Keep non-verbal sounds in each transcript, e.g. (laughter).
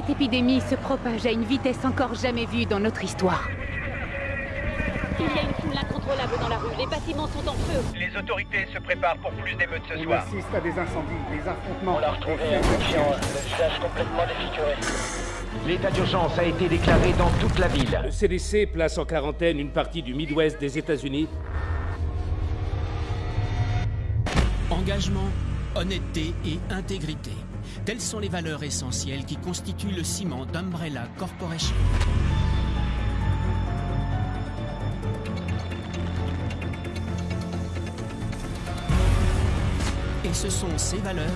Cette épidémie se propage à une vitesse encore jamais vue dans notre histoire. Il y a une foule incontrôlable dans la rue. Les bâtiments sont en feu. Les autorités se préparent pour plus d'émeutes ce soir. On assiste à des incendies, des affrontements. On l'a retrouvé inconscient, le visage complètement défiguré. L'état d'urgence a été déclaré dans toute la ville. Le CDC place en quarantaine une partie du Midwest des États-Unis. Engagement, honnêteté et intégrité. Telles sont les valeurs essentielles qui constituent le ciment d'Umbrella Corporation. Et ce sont ces valeurs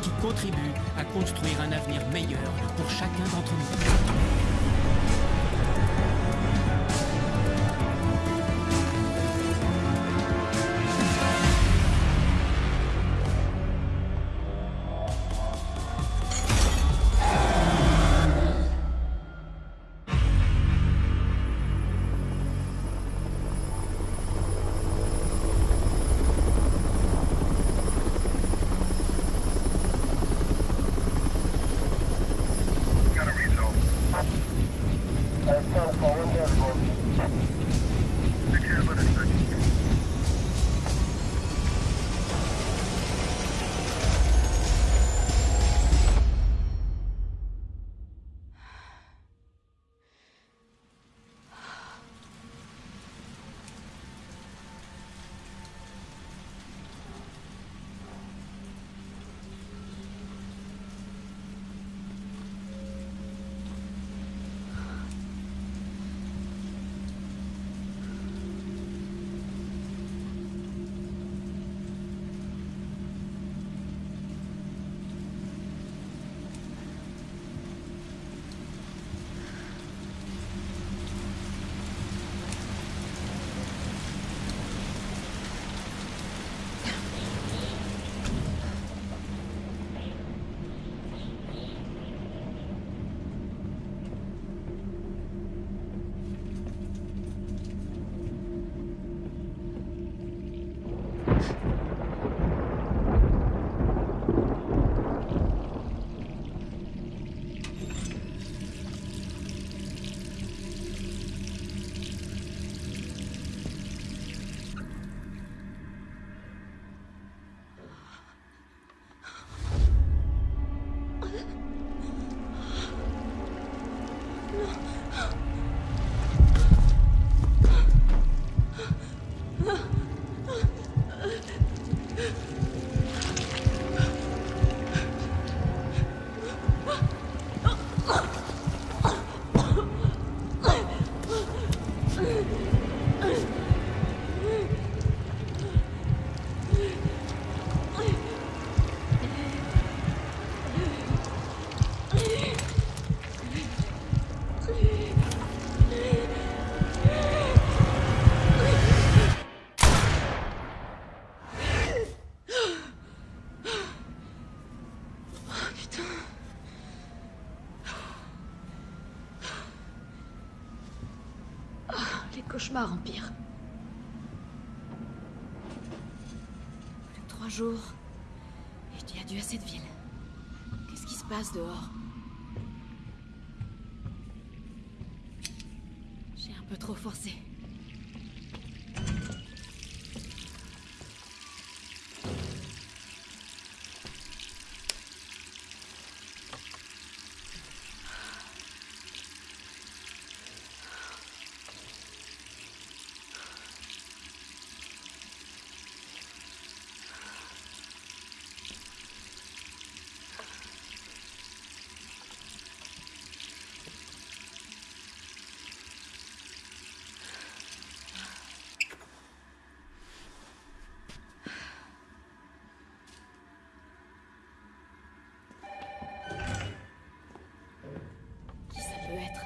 qui contribuent à construire un avenir meilleur pour chacun d'entre nous. Jours. Et tu as dû à cette ville. Qu'est-ce qui se passe dehors J'ai un peu trop forcé. Qui ça peut être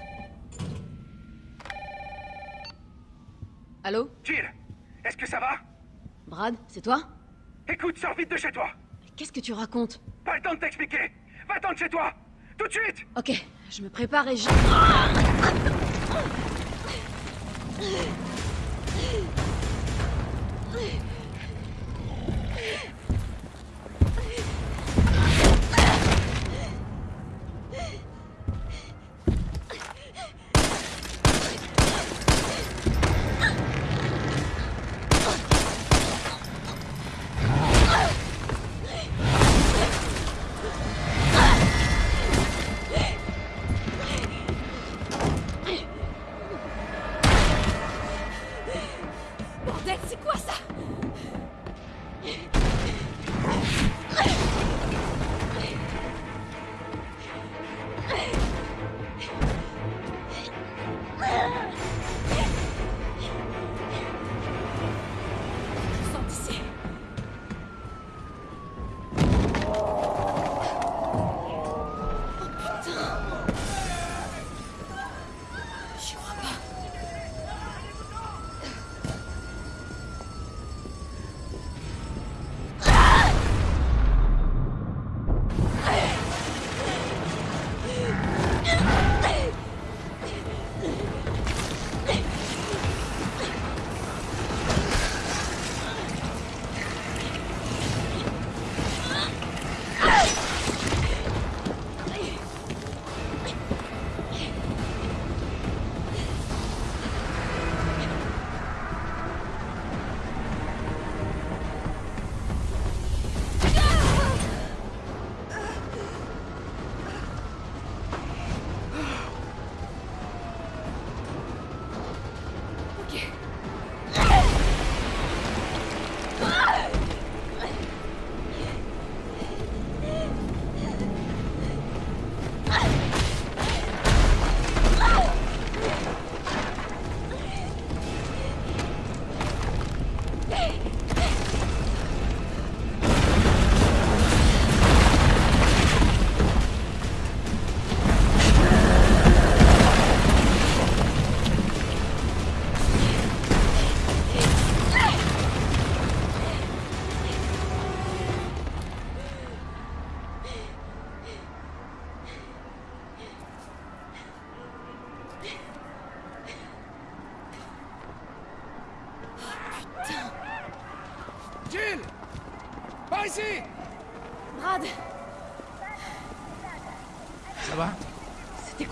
Allô Jill, est-ce que ça va? Brad, c'est toi? Écoute, sors vite de chez toi. Qu'est-ce que tu racontes? Pas le temps de t'expliquer. Va-t'en de chez toi. Tout de suite. Ok, je me prépare et je... (laughs)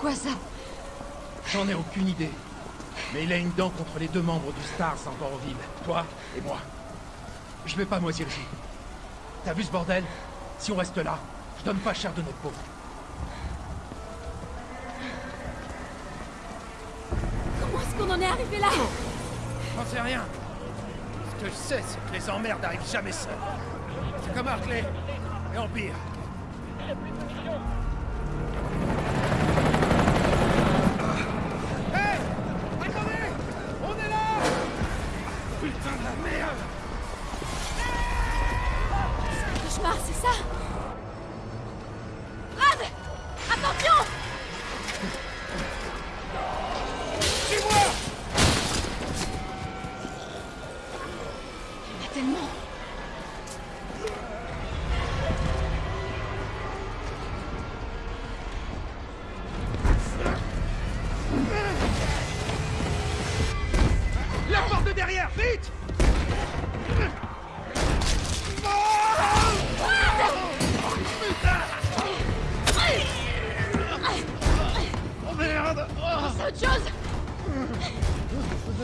quoi ça J'en ai aucune idée. Mais il a une dent contre les deux membres du Stars encore en ville. Toi et moi. Je vais pas moisir ici. T'as vu ce bordel? Si on reste là, je donne pas cher de notre peau. Comment est-ce qu'on en est arrivé là? J'en sais rien. Ce que je sais, c'est que les emmerdes arrivent jamais seuls. C'est comme Hartley et Empire. Hé C'est autre chose.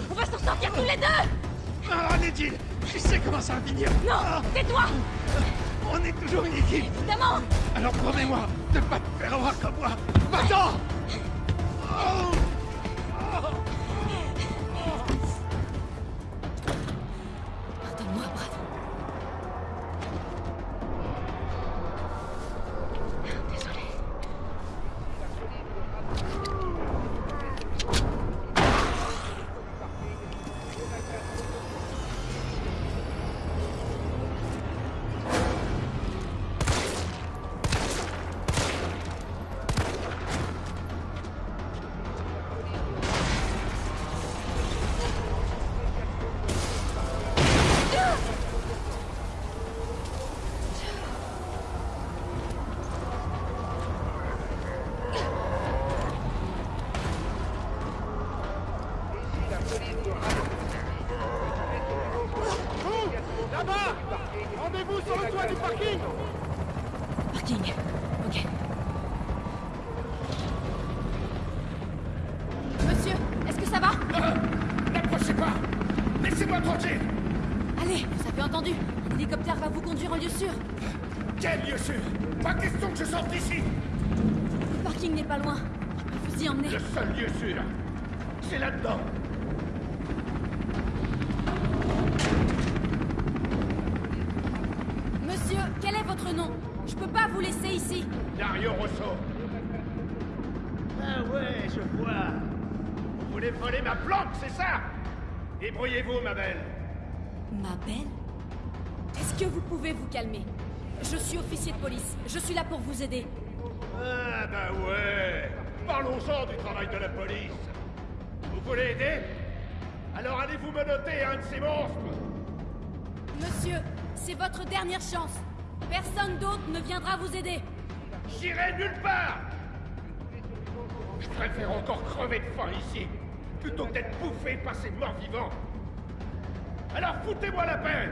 On va s'en sortir tous les deux. Ah, Nedil Tu sais comment ça va finir. Non Tais-toi. On est toujours une équipe Évidemment. Alors promets-moi de pas te faire avoir comme moi. Maintenant Oh vous aider. Ah bah ouais Parlons-en du travail de la police. Vous voulez aider? Alors allez-vous menotter un de ces monstres? Monsieur, c'est votre dernière chance. Personne d'autre ne viendra vous aider. J'irai nulle part Je préfère encore crever de faim ici, plutôt que d'être bouffé par ces morts vivants. Alors foutez-moi la paix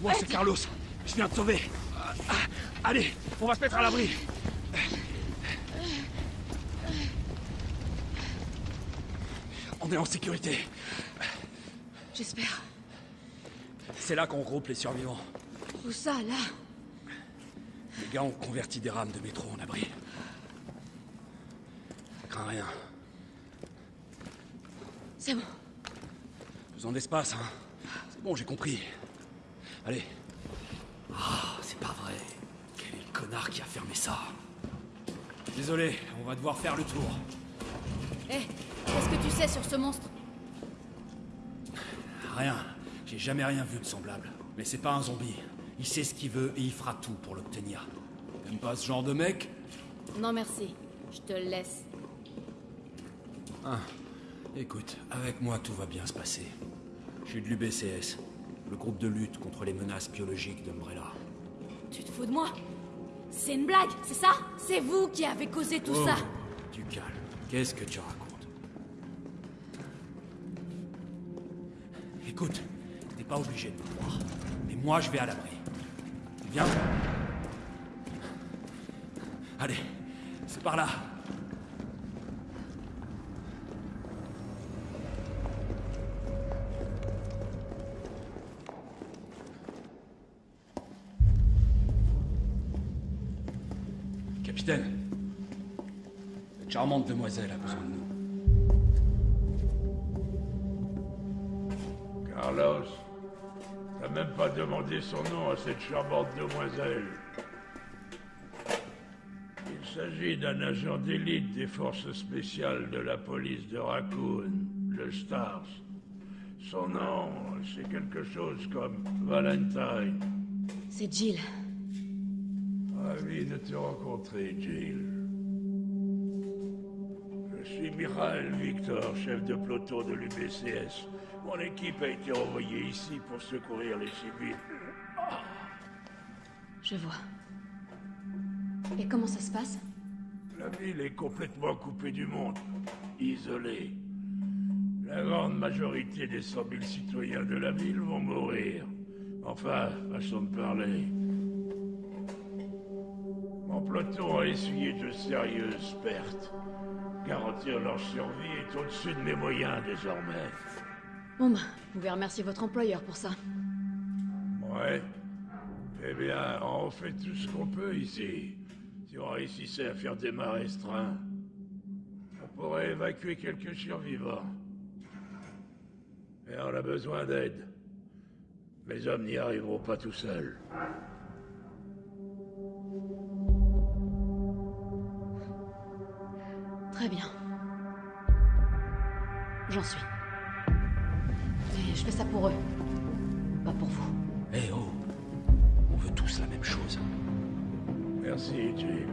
Moi, c'est Carlos. Je viens de sauver. Allez, on va se mettre à l'abri. On est en sécurité. J'espère. C'est là qu'on regroupe les survivants. Où ça, là? Les gars ont converti des rames de métro en abri. Crains rien. C'est bon. Besoin d'espace, hein C'est bon, j'ai compris. Allez. Ah, c'est pas vrai. Quel est le connard qui a fermé ça? Désolé, on va devoir faire le tour. Hé, qu'est-ce que tu sais sur ce monstre? Rien. J'ai jamais rien vu de semblable. Mais c'est pas un zombie. Il sait ce qu'il veut et il fera tout pour l'obtenir. T'aimes pas ce genre de mec? Non, merci. Je te le laisse. Ah. Écoute, avec moi tout va bien se passer. Je suis de l'UBCS, le groupe de lutte contre les menaces biologiques d'Umbrella. Tu te fous de moi? C'est une blague, c'est ça? C'est vous qui avez causé tout Oh, ça Du calme. Qu'est-ce que tu racontes? Écoute, t'es pas obligé de me croire. Mais moi, je vais à l'abri. Viens. Allez, c'est par là. Charmante demoiselle a besoin de nous. Carlos, t'as même pas demandé son nom à cette charmante demoiselle. Il s'agit d'un agent d'élite des forces spéciales de la police de Raccoon, le Stars. Son nom, c'est quelque chose comme Valentine. C'est Jill. Ravi de te rencontrer, Jill. Je suis Michael Victor, chef de peloton de l'UBCS. Mon équipe a été envoyée ici pour secourir les civils. Je vois. Et comment ça se passe? La ville est complètement coupée du monde, isolée. La grande majorité des 100 000 citoyens de la ville vont mourir. Enfin, façon de parler. Mon peloton a essuyé de sérieuses pertes. Garantir leur survie est au-dessus de mes moyens désormais. Bon bah, vous pouvez remercier votre employeur pour ça. Ouais. Eh bien, on fait tout ce qu'on peut ici. Si on réussissait à faire démarrer ce train, on pourrait évacuer quelques survivants. Mais on a besoin d'aide. Mes hommes n'y arriveront pas tout seuls. Très bien. J'en suis. Mais je fais ça pour eux. Pas pour vous. Eh oh On veut tous la même chose. Merci, Jill.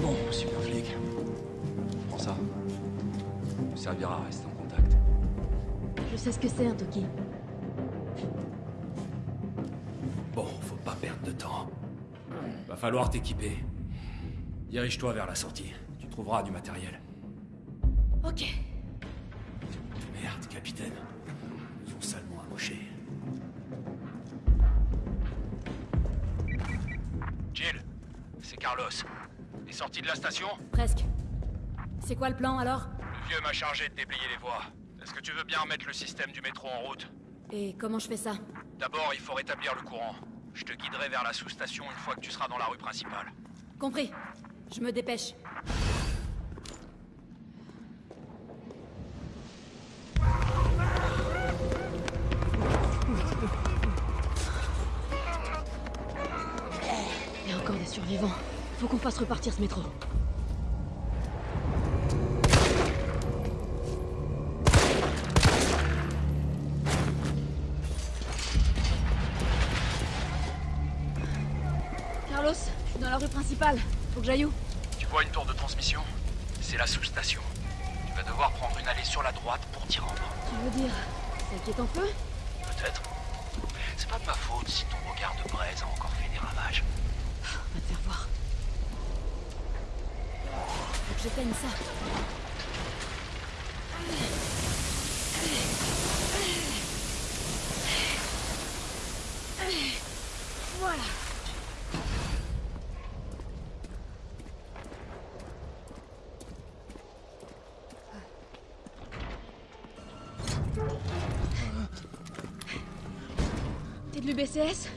Bon, super flic. Prends ça. Ça servira à rester en contact. Je sais ce que c'est un Toki. Bon, faut pas perdre de temps. Va falloir t'équiper. Dirige-toi vers la sortie. Tu trouveras du matériel. Ok. Merde, capitaine. Ils ont salement amoché. Jill, c'est Carlos. T'es sorti de la station Presque. C'est quoi le plan alors? Le vieux m'a chargé de déblayer les voies. Est-ce que tu veux bien remettre le système du métro en route? Et comment je fais ça? D'abord, il faut rétablir le courant. Je te guiderai vers la sous-station une fois que tu seras dans la rue principale. Compris. Je me dépêche. Il y a encore des survivants. Faut qu'on fasse repartir ce métro. Carlos, je suis dans la rue principale. Faut que j'aille où Tu vois une tour de transmission? C'est la sous-station. Tu vas devoir prendre une allée sur la droite pour t'y rendre. Tu veux dire celle qui est en feu? Peut-être. C'est pas de ma faute si ton regard de braise a encore fait des ravages. On va te faire voir. Faut que j'éteigne ça. Voilà. T'es de l'UBCS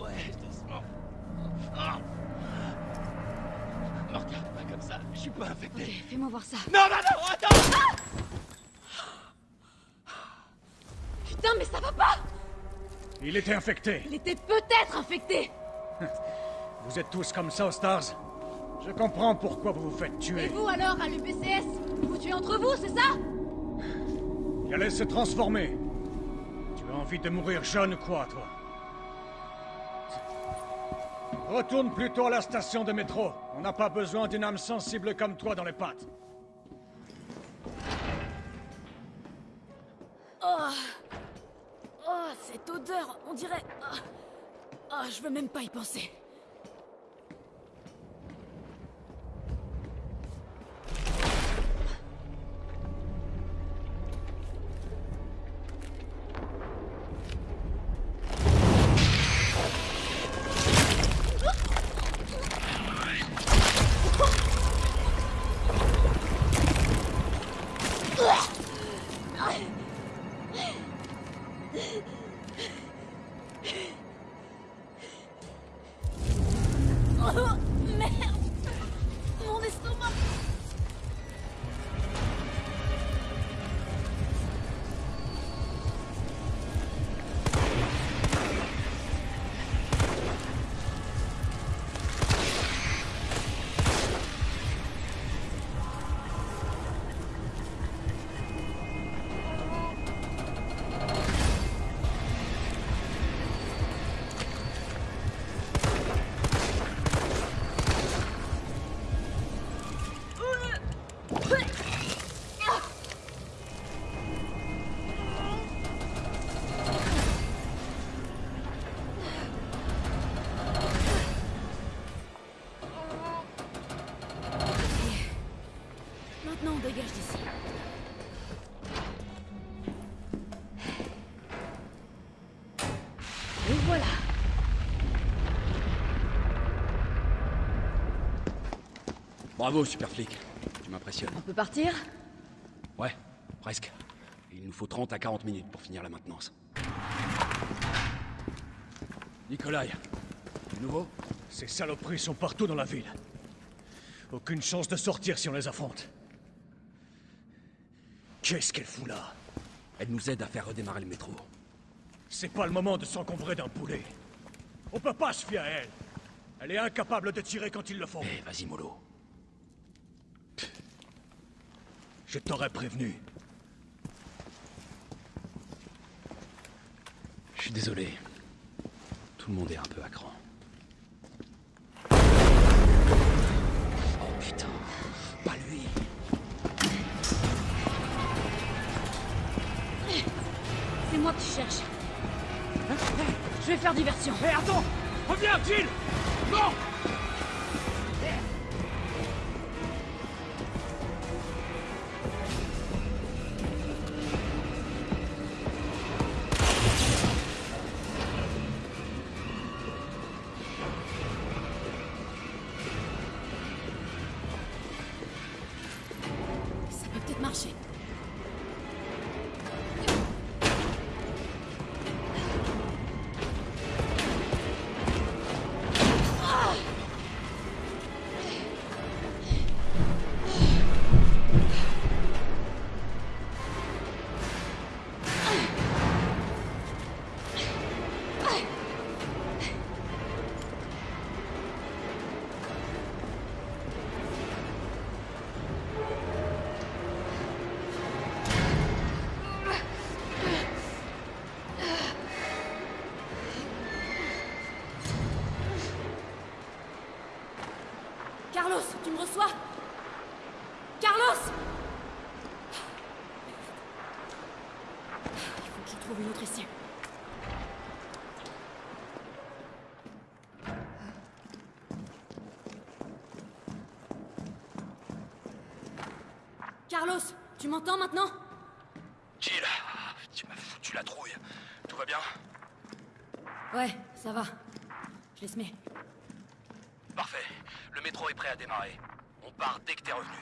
Ouais, doucement. Ah. Me regarde pas comme ça, je suis pas infecté. Ok, fais-moi voir ça. Non, non, non, attends Putain, mais ça va pas Il était infecté. Il était peut-être infecté (laughs) Vous êtes tous comme ça Stars Je comprends pourquoi vous vous faites Et tuer. vous alors, à l'UBCS Vous tuez entre vous, c'est ça? Il allait se transformer. Tu as envie de mourir jeune ou quoi, toi? Retourne plutôt à la station de métro. On n'a pas besoin d'une âme sensible comme toi dans les pattes. Oh, cette odeur, on dirait... Oh, Oh, je veux même pas y penser. Bravo, super flic. Tu m'impressionnes. On peut partir? Ouais, presque. Il nous faut 30 à 40 minutes pour finir la maintenance. Nikolai, du nouveau? Ces saloperies sont partout dans la ville. Aucune chance de sortir si on les affronte. Qu'est-ce qu'elle fout là? Elle nous aide à faire redémarrer le métro. C'est pas le moment de s'encombrer d'un poulet. On peut pas se fier à elle. Elle est incapable de tirer quand il le faut. Eh, vas-y, mollo. Je t'aurais prévenu. Je suis désolé. Tout le monde est un peu à cran. Oh putain, pas lui. C'est moi que tu cherches. Je vais faire diversion. Hé, attends Reviens, Jill Non m'entends maintenant Jill, tu m'as foutu la trouille. Tout va bien? Ouais, ça va. Je les mets. Parfait. Le métro est prêt à démarrer. On part dès que t'es revenu.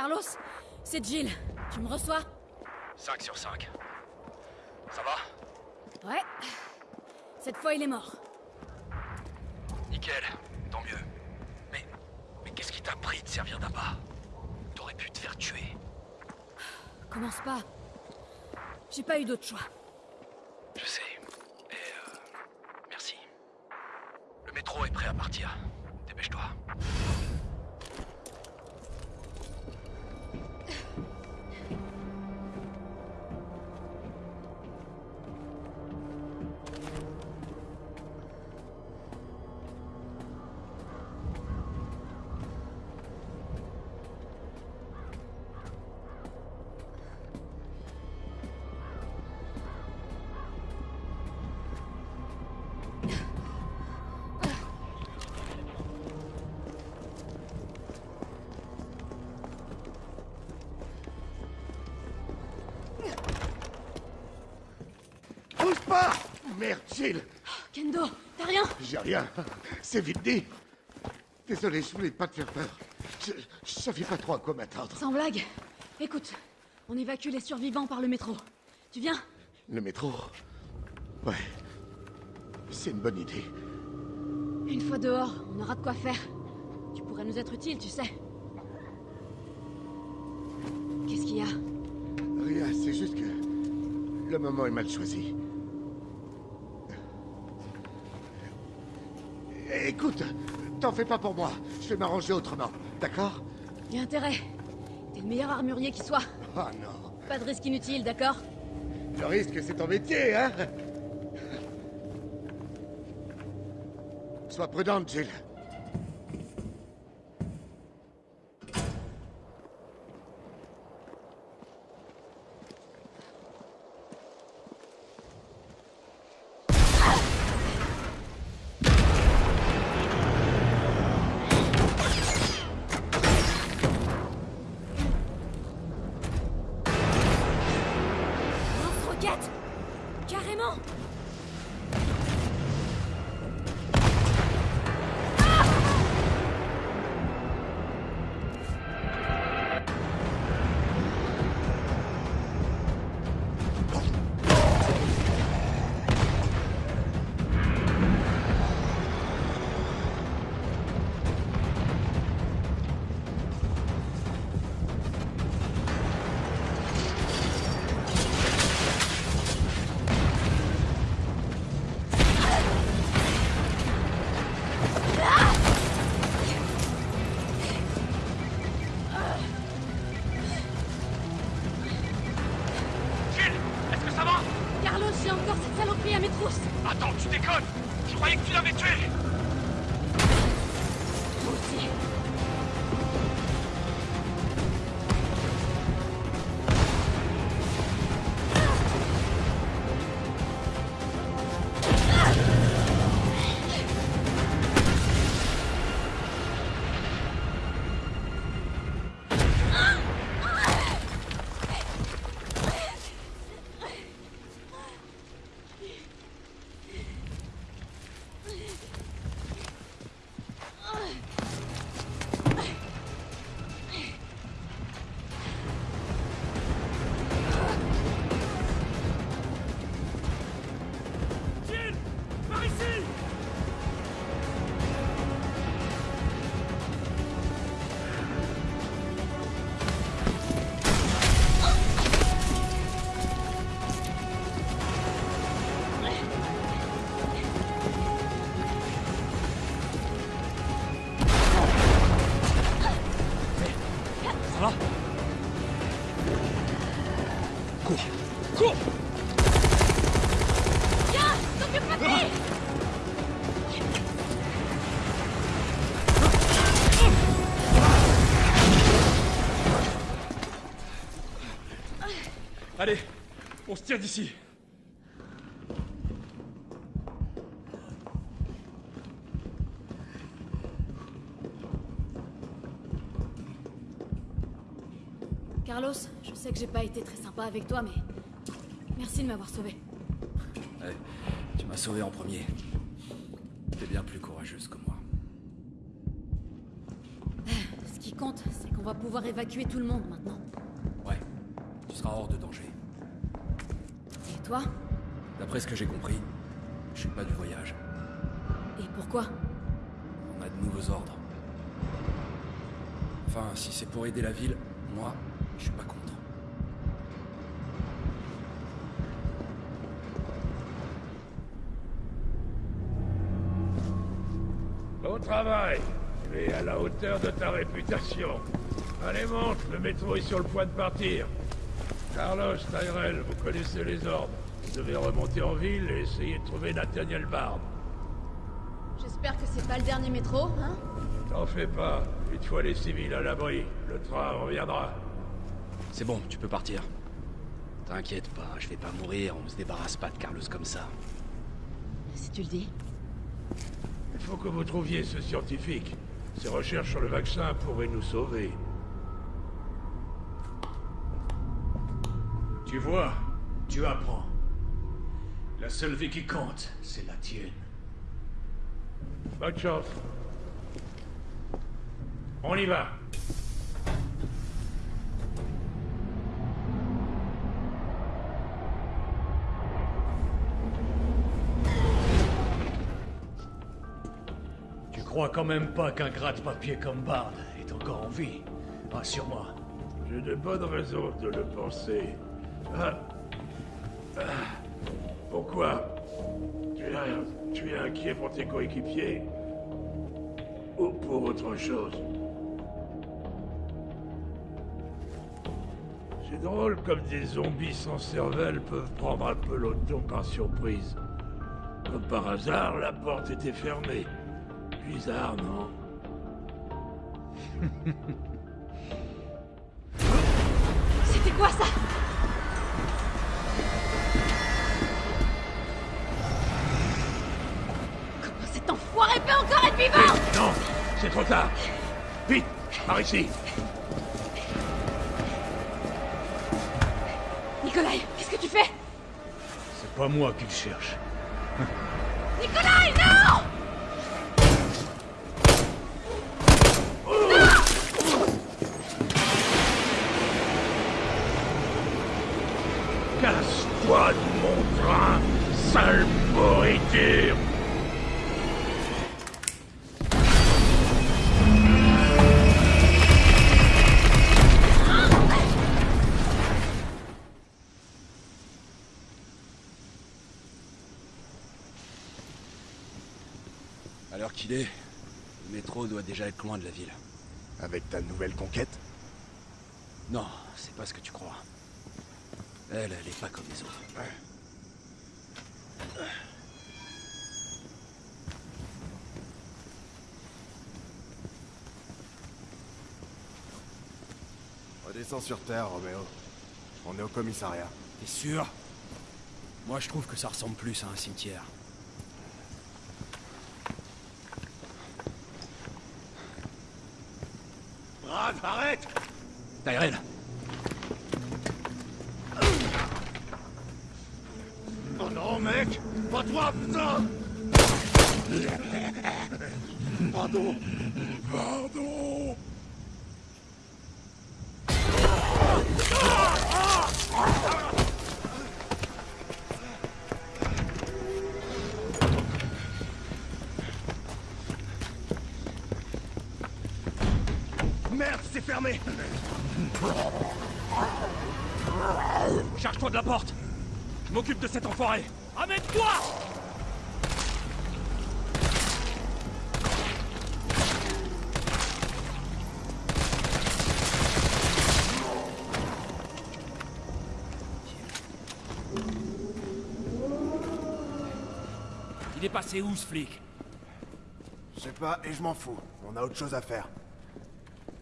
Carlos, c'est Jill. Tu me reçois? 5 sur 5. Ça va? Ouais. Cette fois, il est mort. Nickel, tant mieux. Mais. Mais qu'est-ce qui t'a pris de servir d'appât T'aurais pu te faire tuer. Commence pas. J'ai pas eu d'autre choix. Je sais. Et euh, merci. Le métro est prêt à partir. Dépêche-toi. Merde, Jill Kendo, t'as rien J'ai rien. C'est vite dit. Désolé, je voulais pas te faire peur. Je, je savais pas trop à quoi m'attendre. Sans blague. Écoute, on évacue les survivants par le métro. Tu viens Le métro Ouais. C'est une bonne idée. Une fois dehors, on aura de quoi faire. Tu pourrais nous être utile, tu sais. Qu'est-ce qu'il y a? Rien, c'est juste que le moment est mal choisi. Écoute, t'en fais pas pour moi. Je vais m'arranger autrement, d'accord Y a intérêt. T'es le meilleur armurier qui soit. Oh non. Pas de risque inutile, d'accord Le risque, c'est ton métier, hein (laughs) Sois prudente, Jill. D'ici. Carlos, je sais que j'ai pas été très sympa avec toi, mais... Merci de m'avoir sauvé. Ouais, tu m'as sauvé en premier. T'es bien plus courageuse que moi. Ce qui compte, c'est qu'on qu'on va pouvoir évacuer tout le monde maintenant. Ouais. Tu seras hors de danger. Toi D'après ce que j'ai compris, je suis pas du voyage. Et pourquoi On a de nouveaux ordres. Enfin, si c'est pour aider la ville, moi, je suis pas contre. Bon travail. Tu es à la hauteur de ta réputation. Allez, monte, le métro est sur le point de partir. Carlos, Tyrell, vous connaissez les ordres. Vous devez remonter en ville et essayer de trouver Nathaniel Bard. J'espère que c'est pas le dernier métro, hein T'en fais pas. Une fois les civils à l'abri, le train reviendra. C'est bon, tu peux partir. T'inquiète pas, je vais pas mourir, on se débarrasse pas de Carlos comme ça. Si tu le dis. Il faut que vous trouviez ce scientifique. Ses recherches sur le vaccin pourraient nous sauver. Tu vois, tu apprends. La seule vie qui compte, c'est la tienne. Bonne chance. On y va. Tu crois quand même pas qu'un gratte-papier comme Bard est encore en vie? Rassure-moi. J'ai de bonnes raisons de le penser. Ah. Tu es, tu es inquiet pour tes coéquipiers Ou pour autre chose? C'est drôle comme des zombies sans cervelle peuvent prendre un peloton par surprise. Comme par hasard, la porte était fermée. Bizarre, non? C'était quoi ça? Cet enfoiré peut encore être vivant. Non C'est trop tard. Vite Par ici. Nikolai, qu'est-ce que tu fais? C'est pas moi qui le cherche. Nikolai, non loin de la ville. Avec ta nouvelle conquête Non, c'est pas ce que tu crois. Elle, elle est pas comme les autres. Redescends sur Terre, Roméo. On est au commissariat. T'es sûr? Moi, je trouve que ça ressemble plus à un cimetière. Brad, arrête Tyrell Oh non, mec Pas toi, putain. Pardon. Pardon enfoiré Amène-toi Il est passé où, ce flic? Je sais pas et je m'en fous. On a autre chose à faire.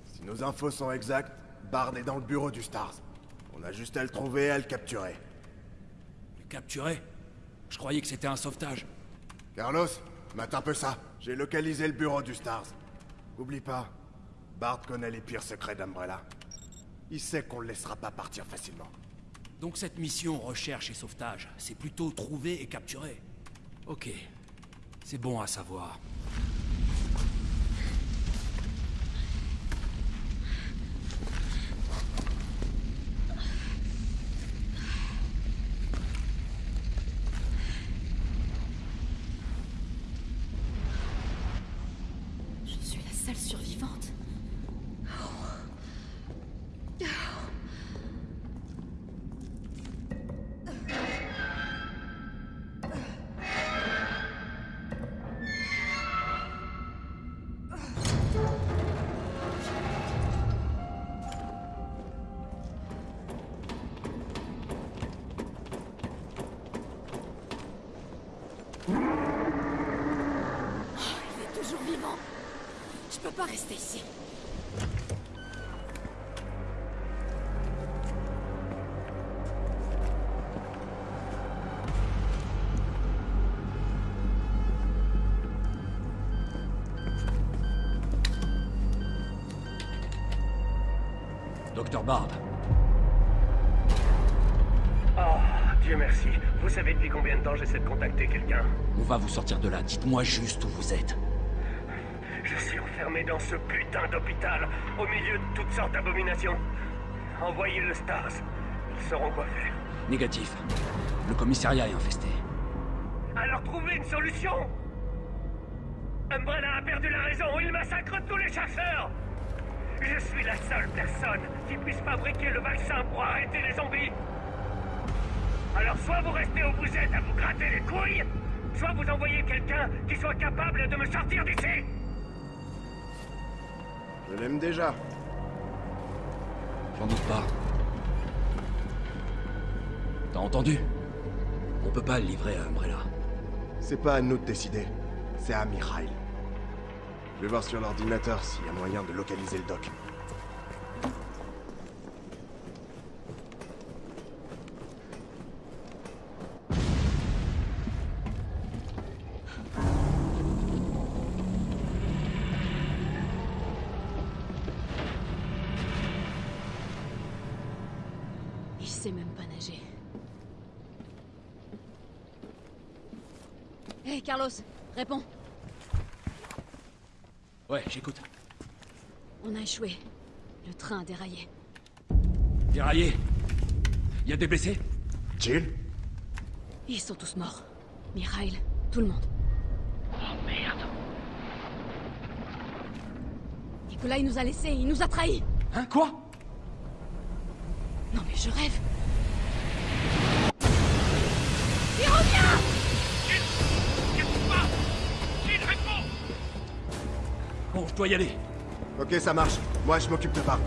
Si nos infos sont exactes, Bard est dans le bureau du Stars. On a juste à le trouver et à le capturer. Le capturer Je croyais que c'était un sauvetage. Carlos, mate un peu ça. J'ai localisé le bureau du Stars. Oublie pas, Bard connaît les pires secrets d'Umbrella. Il sait qu'on le laissera pas partir facilement. Donc cette mission recherche et sauvetage, c'est plutôt trouver et capturer. Ok. C'est bon à savoir. Oh, Dieu merci. Vous savez depuis combien de temps j'essaie de contacter quelqu'un on va vous sortir de là. Dites-moi juste où vous êtes. Je suis enfermé dans ce putain d'hôpital, au milieu de toutes sortes d'abominations. Envoyez le Stars. Ils sauront quoi faire. Négatif. Le commissariat est infesté. Alors trouvez une solution Umbrella a perdu la raison, il massacre tous les chasseurs Je suis la seule personne qui puisse fabriquer le vaccin pour arrêter les zombies Alors soit vous restez où vous êtes à vous gratter les couilles, soit vous envoyez quelqu'un qui soit capable de me sortir d'ici Je l'aime déjà. J'en doute pas. T'as entendu? On peut pas le livrer à Umbrella. C'est pas à nous de décider. C'est à Mikhail. Je vais voir sur l'ordinateur s'il y a moyen de localiser le doc. Échoué. Le train a déraillé. Déraillé Y a des blessés? Jill? Ils sont tous morts. Mikhail, tout le monde. Oh merde. Nicolas, il nous a laissés, il nous a trahis. Hein, quoi? Non mais je rêve. Il revient Bon, je dois y aller. Ok, ça marche. Moi, je m'occupe de Bart.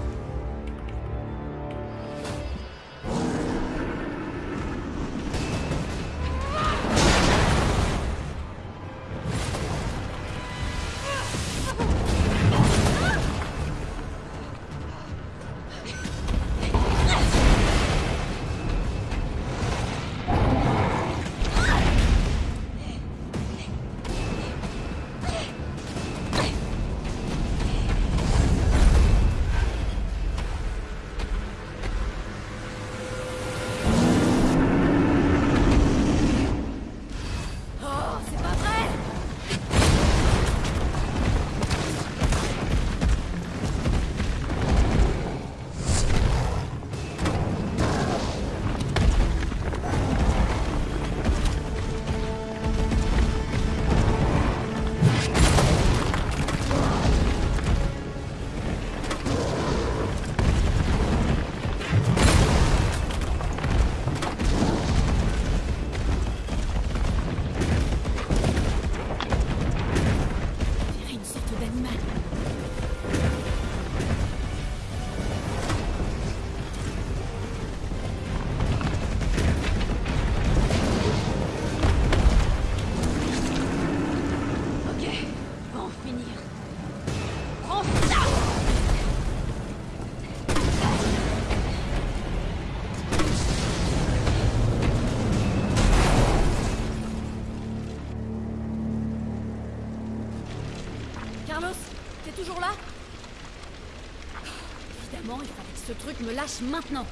Lâche maintenant.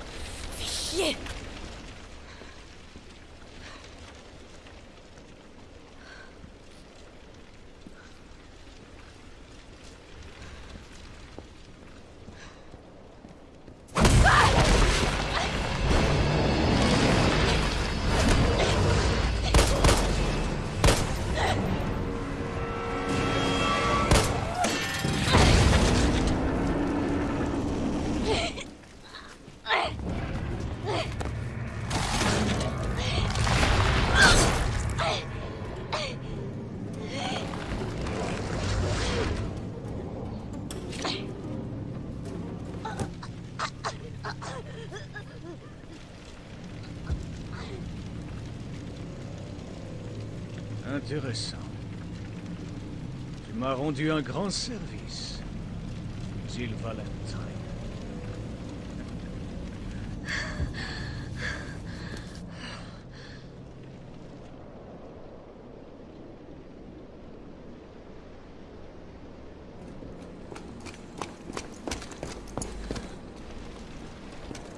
Tu m'as rendu un grand service, Jill Valentine.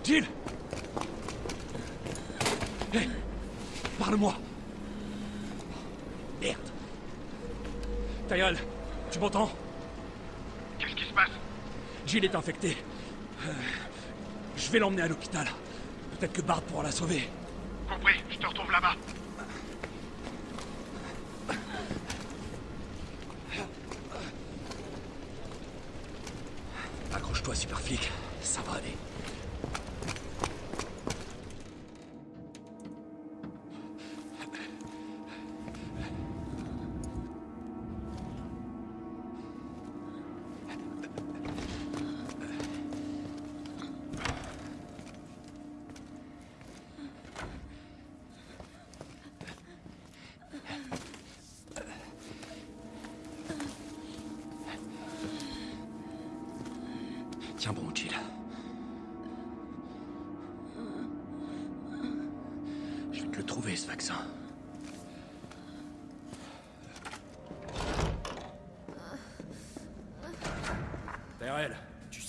Jill Hé Parle-moi Merde Tyrell, tu m'entends? Qu'est-ce qui se passe? Jill est infectée. Euh, je vais l'emmener à l'hôpital. Peut-être que Bart pourra la sauver. Compris, je te retrouve là-bas.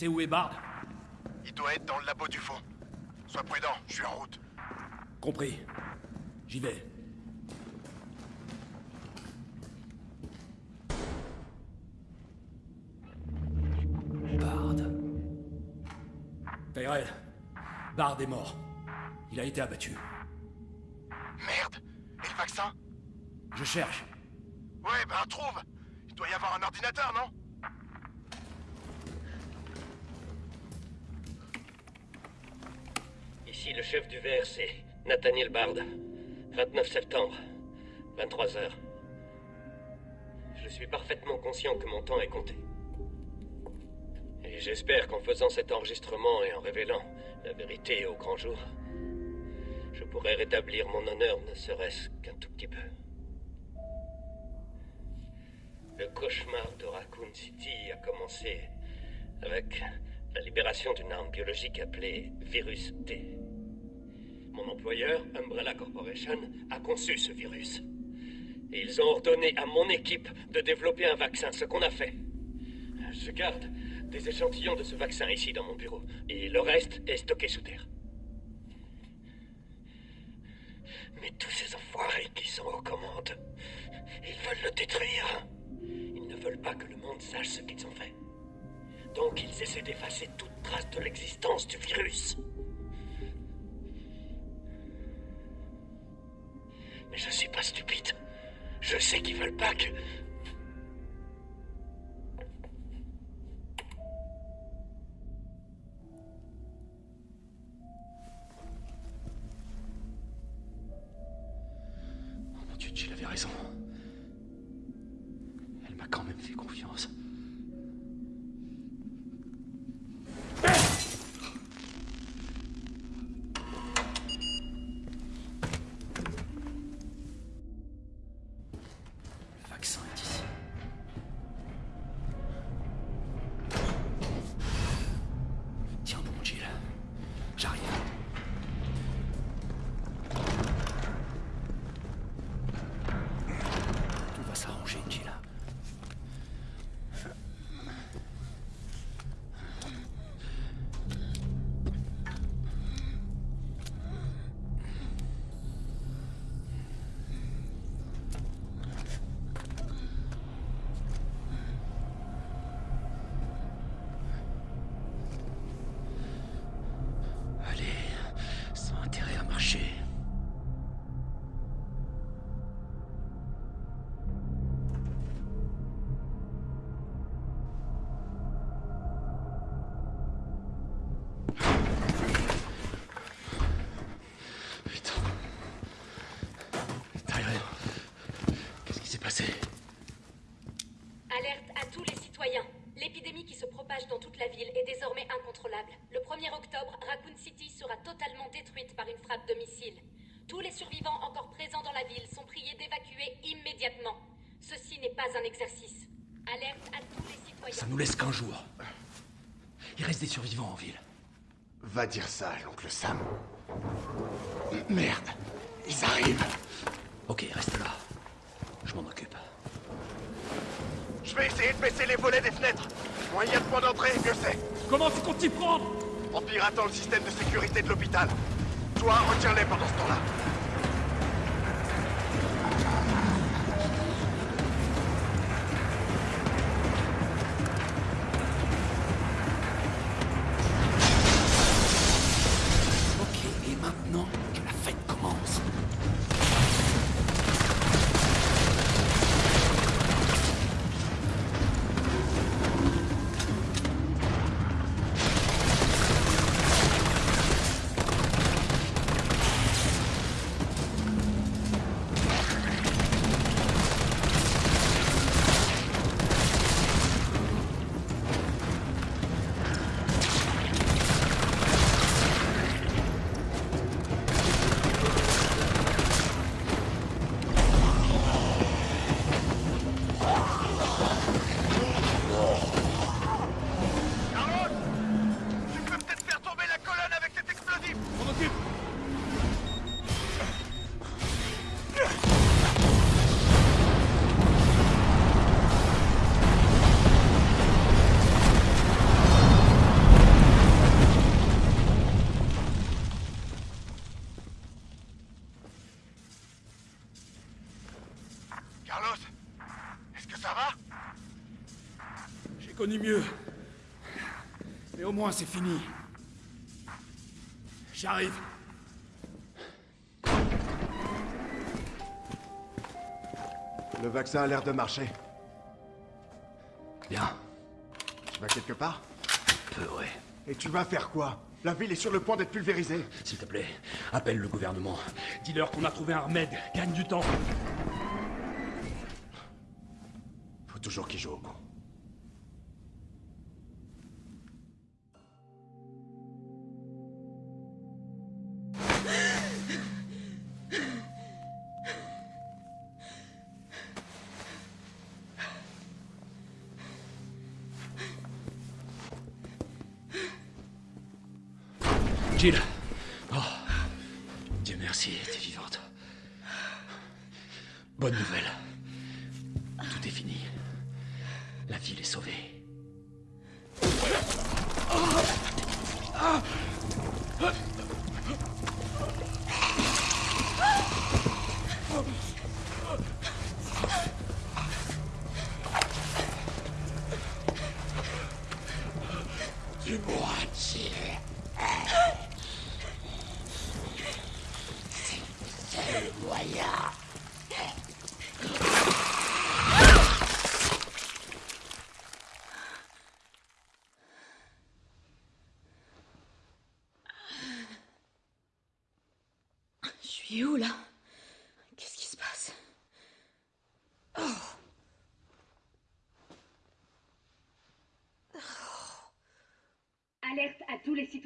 Sais où est Bard Il doit être dans le labo du fond. Sois prudent, je suis en route. Compris. J'y vais. Bard. Tyrell, Bard est mort. Il a été abattu. Merde Et le vaccin? Je cherche. Ouais, ben trouve Il doit y avoir un ordinateur, non Ici le chef du VRC, Nathaniel Bard. 29 septembre, 23 heures. Je suis parfaitement conscient que mon temps est compté. Et j'espère qu'en faisant cet enregistrement et en révélant la vérité au grand jour, je pourrai rétablir mon honneur ne serait-ce qu'un tout petit peu. Le cauchemar de Raccoon City a commencé avec la libération d'une arme biologique appelée Virus T. Mon employeur, Umbrella Corporation, a conçu ce virus. Et ils ont ordonné à mon équipe de développer un vaccin, ce qu'on a fait. Je garde des échantillons de ce vaccin ici dans mon bureau, et le reste est stocké sous terre. Mais tous ces enfoirés qui sont aux commandes, ils veulent le détruire. Ils ne veulent pas que le monde sache ce qu'ils ont fait. Donc ils essaient d'effacer toute trace de l'existence du virus. Mais je suis pas stupide. Je sais qu'ils veulent pas que... Raccoon City sera totalement détruite par une frappe de missile. Tous les survivants encore présents dans la ville sont priés d'évacuer immédiatement. Ceci n'est pas un exercice. Alerte à tous les citoyens. Ça nous laisse qu'un jour. Il reste des survivants en ville. Va dire ça à l'oncle Sam. Merde, ils arrivent. Ok, reste là. Je m'en occupe. Je vais essayer de baisser les volets des fenêtres. Moins il y a de points d'entrée, mieux c'est. Comment tu comptes t'y prendre? En piratant le système de sécurité de l'hôpital. Toi, retiens-les pendant ce temps-là. Connu mieux. Mais au moins c'est fini. J'arrive. Le vaccin a l'air de marcher. Bien. Tu vas quelque part? Peu, ouais. Et tu vas faire quoi? La ville est sur le point d'être pulvérisée. S'il te plaît, appelle le gouvernement. Dis-leur qu'on a trouvé un remède. Gagne du temps. Faut toujours qu'il joue au con.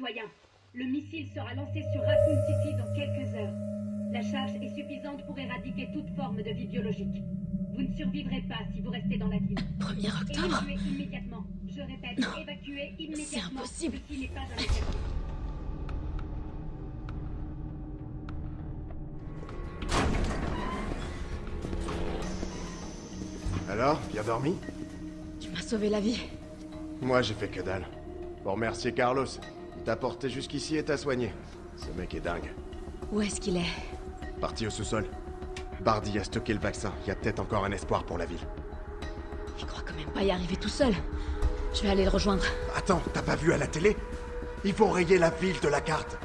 Citoyens. Le missile sera lancé sur Raccoon City dans quelques heures. La charge est suffisante pour éradiquer toute forme de vie biologique. Vous ne survivrez pas si vous restez dans la ville. 1er octobre Évacuez immédiatement. Je répète, évacuez immédiatement. impossible. Ceci n'est pas un exercice. Alors, bien dormi? Tu m'as sauvé la vie. Moi, j'ai fait que dalle. Pour remercier Carlos. Il t'a porté jusqu'ici et t'a soigné. Ce mec est dingue. Où est-ce qu'il est? Parti au sous-sol. Bardi a stocké le vaccin. Il y a peut-être encore un espoir pour la ville. Il croit quand même pas y arriver tout seul. Je vais aller le rejoindre. Attends, t'as pas vu à la télé? Il faut rayer la ville de la carte.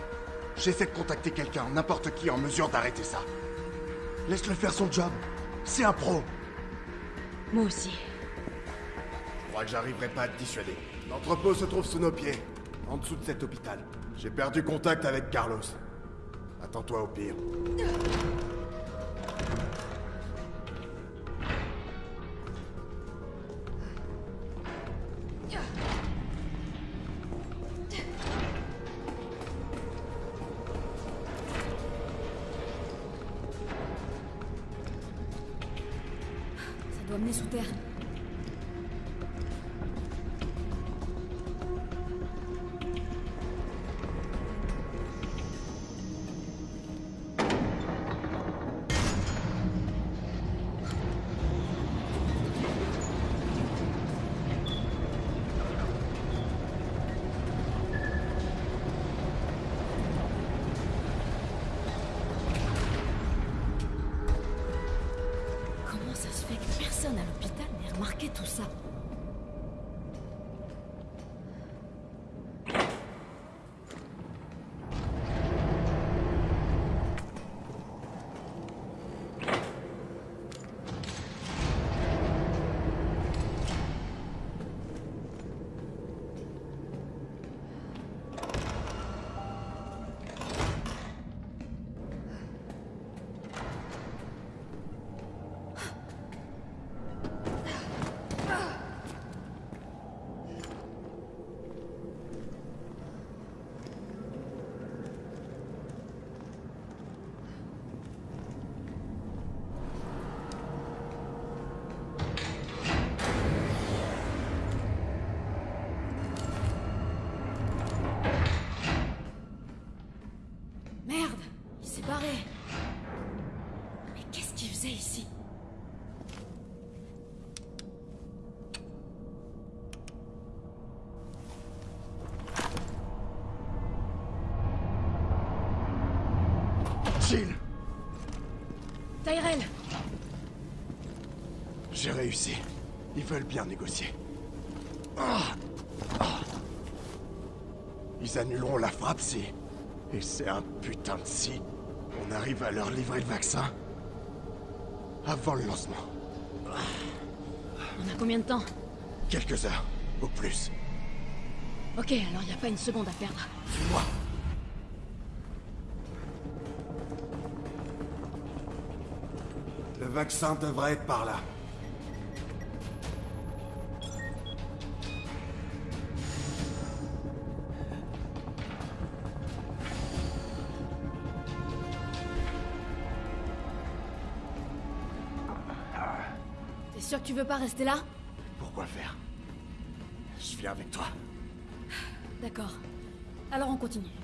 J'essaie de contacter quelqu'un, n'importe qui en mesure d'arrêter ça. Laisse-le faire son job. C'est un pro. Moi aussi. Je crois que j'arriverai pas à te dissuader. L'entrepôt se trouve sous nos pieds, en dessous de cet hôpital. J'ai perdu contact avec Carlos. Attends-toi au pire. Tyrell J'ai réussi. Ils veulent bien négocier. Ah Ah Ils annuleront la frappe si... Et c'est un putain de si... On arrive à leur livrer le vaccin. Avant le lancement. On a combien de temps? Quelques heures, au plus. Ok, alors y a pas une seconde à perdre. Suis-moi. Vaccin devrait être par là. T'es sûr que tu veux pas rester là? Pourquoi faire? Je viens avec toi. D'accord. Alors on continue.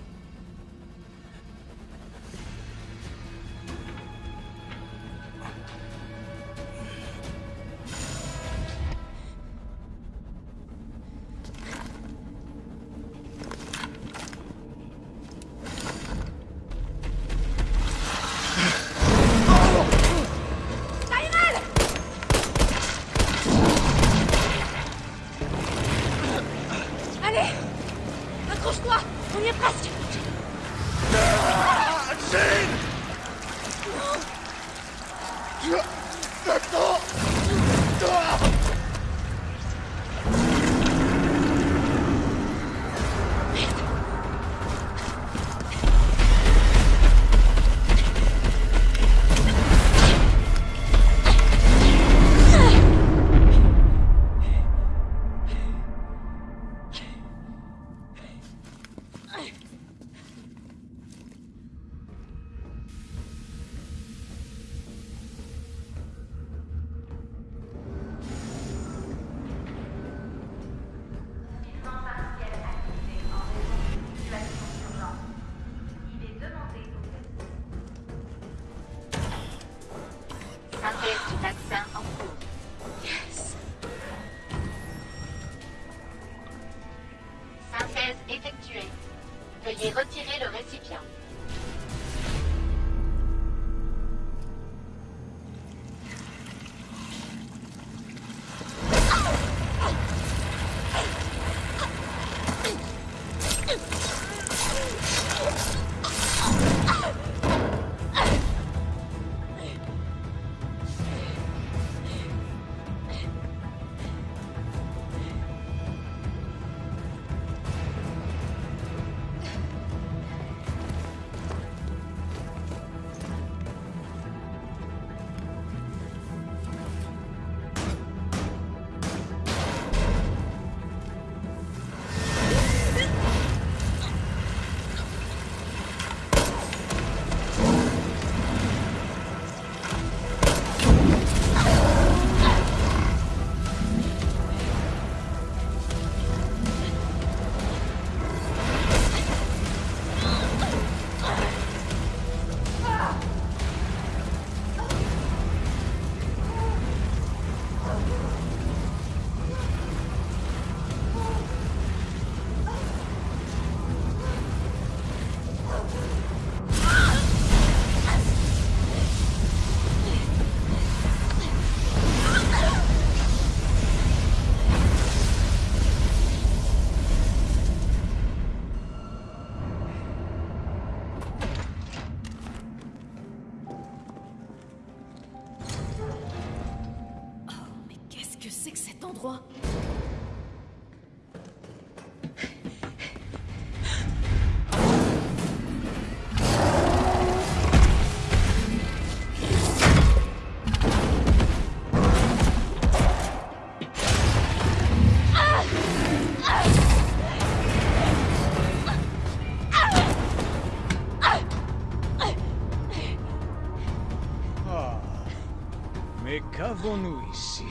Qu'avons-nous ici?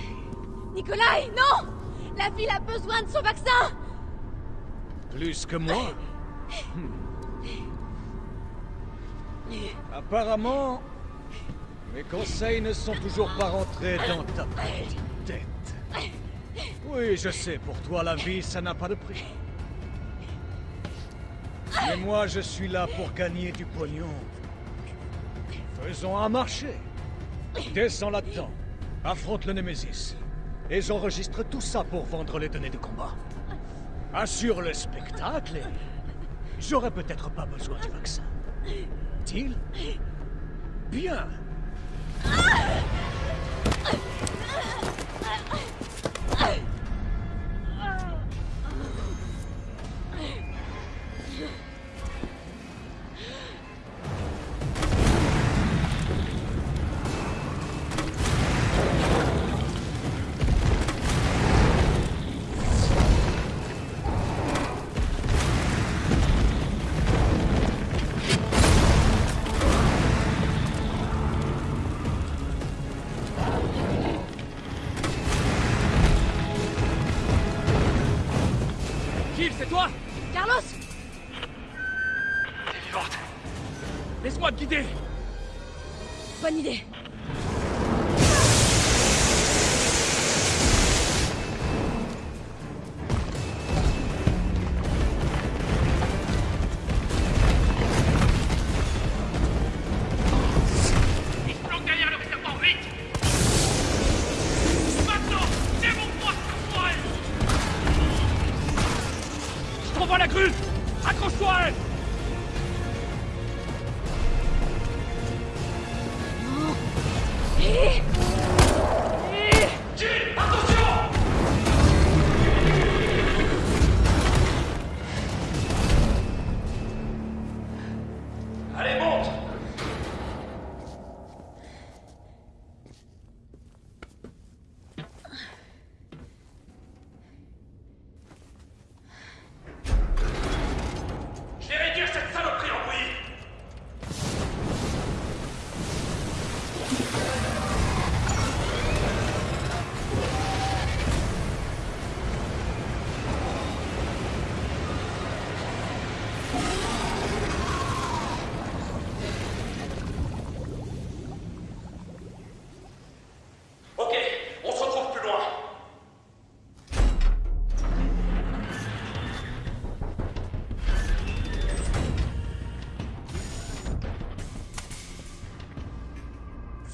Nikolai, non La ville a besoin de son vaccin Plus que moi? Hmm. Apparemment, mes conseils ne sont toujours pas rentrés dans ta petite tête. Oui, je sais, pour toi, la vie, ça n'a pas de prix. Mais moi, je suis là pour gagner du pognon. Faisons un marché. Descends là-dedans. Affronte le Némésis. Et j'enregistre tout ça pour vendre les données de combat. Assure le spectacle et... J'aurais peut-être pas besoin du vaccin. Deal? Bien.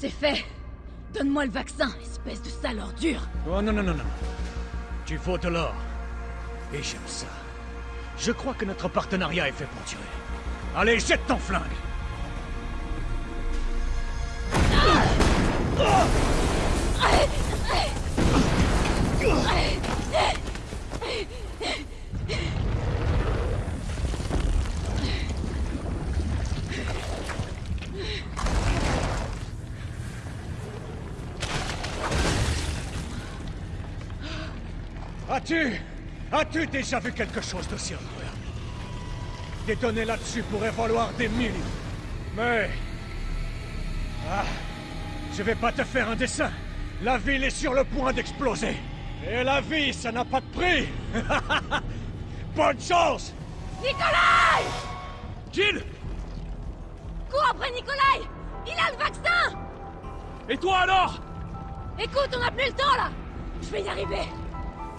C'est fait Donne-moi le vaccin, espèce de sale ordure Oh non, non, non, non. Tu faut de l'or. Et j'aime ça. Je crois que notre partenariat est fait pour durer. Allez, jette ton flingue As-tu déjà vu quelque chose d'aussi incroyable? Des données là-dessus pourraient valoir des millions. Mais... Ah... Je vais pas te faire un dessin. La ville est sur le point d'exploser. Et la vie, ça n'a pas de prix. (laughs) Bonne chance! Nikolai! Jill! Cours après Nikolai! Il a le vaccin! Et toi alors? Écoute, on n'a plus le temps là! Je vais y arriver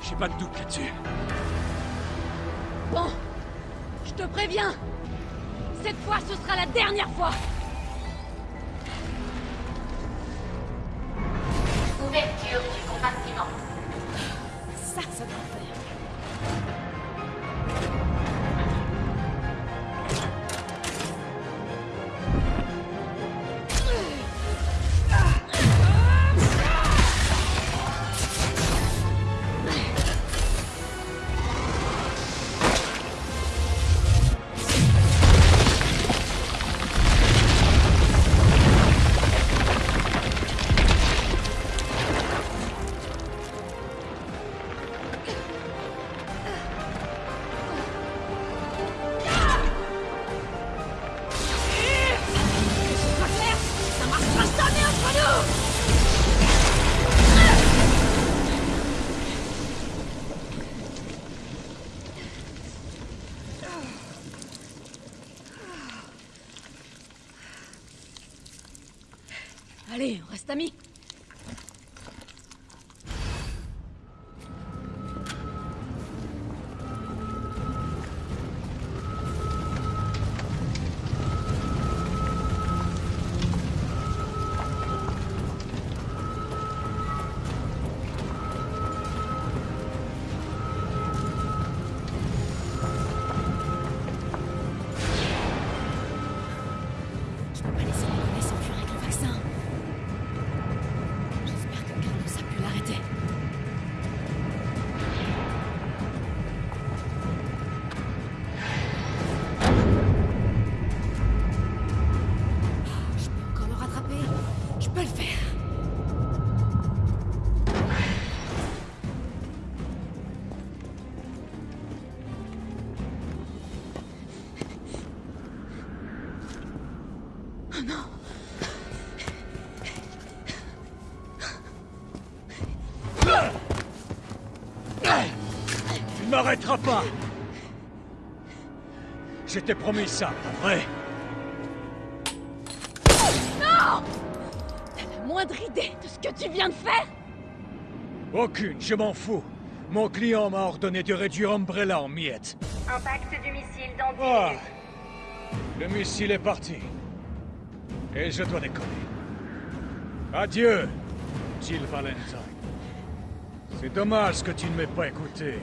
J'ai pas de doute là-dessus. Bon, je te préviens Cette fois, ce sera la dernière fois Ouverture du compartiment. Ça, ça doit faire. Pas Je t'ai promis ça, pas vrai Non T'as la moindre idée de ce que tu viens de faire Aucune, je m'en fous. Mon client m'a ordonné de réduire Umbrella en miettes. Impact du missile dans 10 Ah. minutes. Le missile est parti. Et je dois décoller. Adieu, Jill Valentine. C'est dommage que tu ne m'aies pas écouté.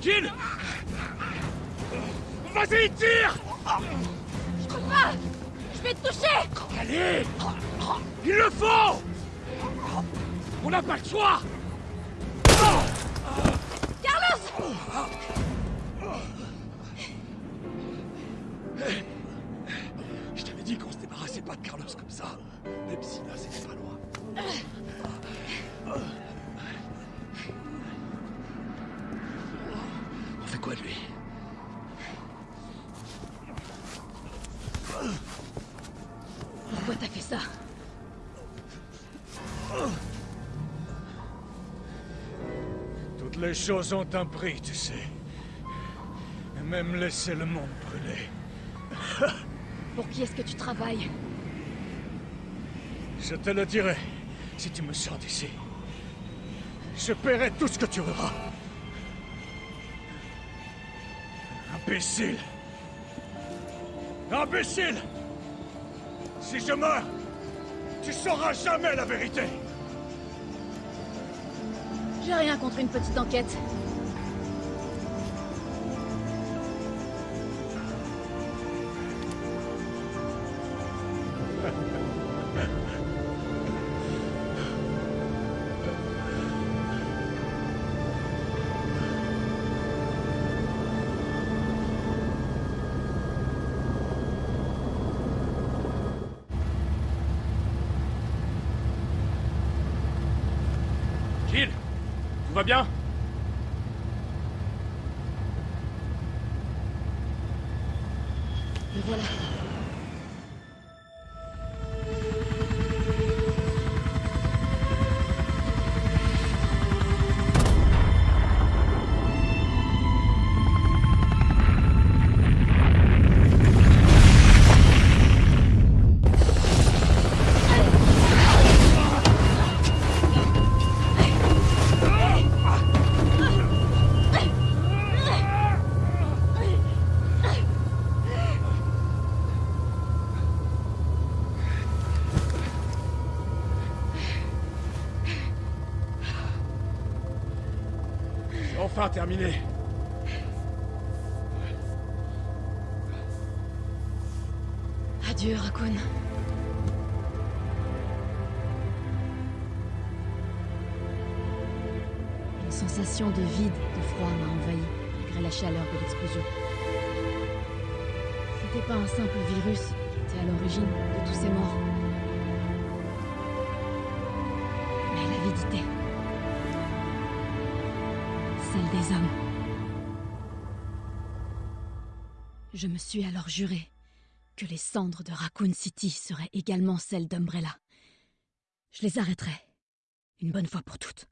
Jill Vas-y, tire! Je peux pas! Je vais te toucher! Allez! Il le faut! On n'a pas le choix Je t'avais dit qu'on se débarrassait pas de Carlos comme ça. Même si là, c'était pas loin. On fait quoi de lui? Choses ont un prix, tu sais. Même laisser le monde brûler. (laughs) Pour qui est-ce que tu travailles? Je te le dirai si tu me sors d'ici. Je paierai tout ce que tu voudras. Imbécile Imbécile Si je meurs, tu sauras jamais la vérité J'ai rien contre une petite enquête. Va bien. Terminé. Adieu, Raccoon. Une sensation de vide, de froid m'a envahi, malgré la chaleur de l'explosion. C'était pas un simple virus qui était à l'origine de tous ces morts. Je me suis alors juré que les cendres de Raccoon City seraient également celles d'Umbrella. Je les arrêterai, une bonne fois pour toutes.